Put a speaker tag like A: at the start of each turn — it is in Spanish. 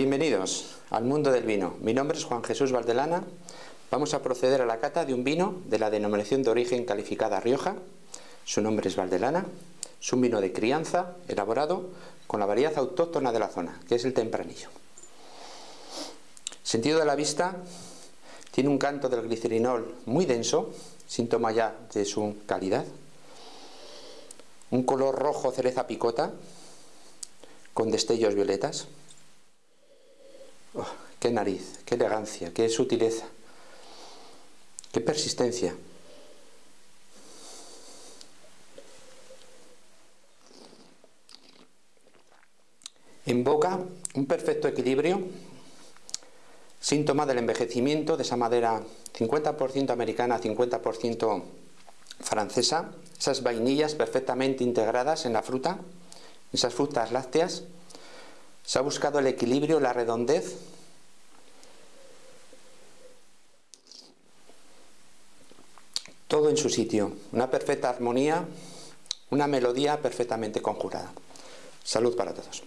A: Bienvenidos al mundo del vino. Mi nombre es Juan Jesús Valdelana. Vamos a proceder a la cata de un vino de la denominación de origen calificada Rioja. Su nombre es Valdelana. Es un vino de crianza elaborado con la variedad autóctona de la zona, que es el tempranillo. Sentido de la vista, tiene un canto del glicerinol muy denso, síntoma ya de su calidad. Un color rojo cereza picota, con destellos violetas. Oh, qué nariz, qué elegancia, qué sutileza, qué persistencia. En boca, un perfecto equilibrio, síntoma del envejecimiento de esa madera 50% americana, 50% francesa, esas vainillas perfectamente integradas en la fruta, esas frutas lácteas, se ha buscado el equilibrio, la redondez, todo en su sitio, una perfecta armonía, una melodía perfectamente conjurada. Salud para todos.